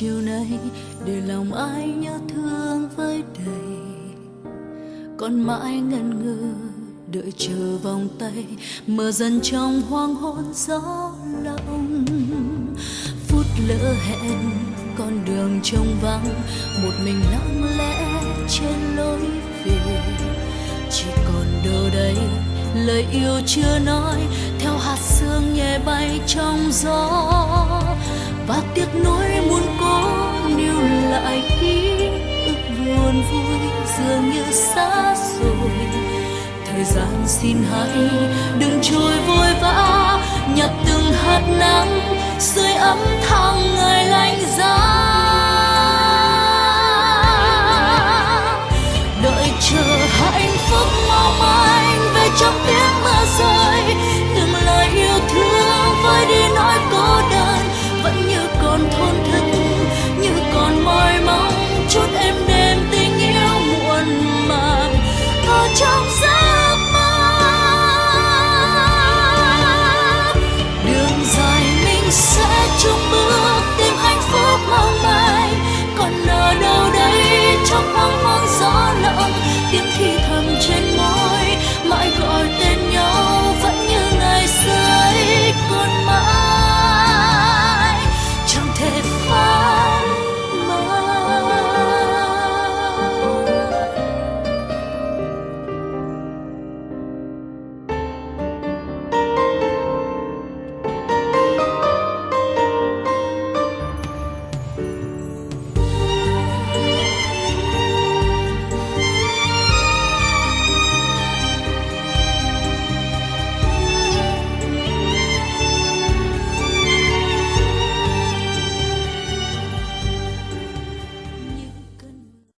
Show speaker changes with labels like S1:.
S1: chiều nay để lòng ai nhớ thương với đầy. Còn mãi ngần ngừ đợi chờ vòng tay mờ dần trong hoang hôn gió lòng phút lỡ hẹn, con đường trông vắng, một mình lặng lẽ trên lối về. Chỉ còn đâu đây, lời yêu chưa nói, theo hạt sương nhẹ bay trong gió. Và tiếc nuối muốn dường như xa rồi. Thời gian xin hãy đừng trôi vội vã, nhặt từng hạt nắng rơi ấm tháng ngày lạnh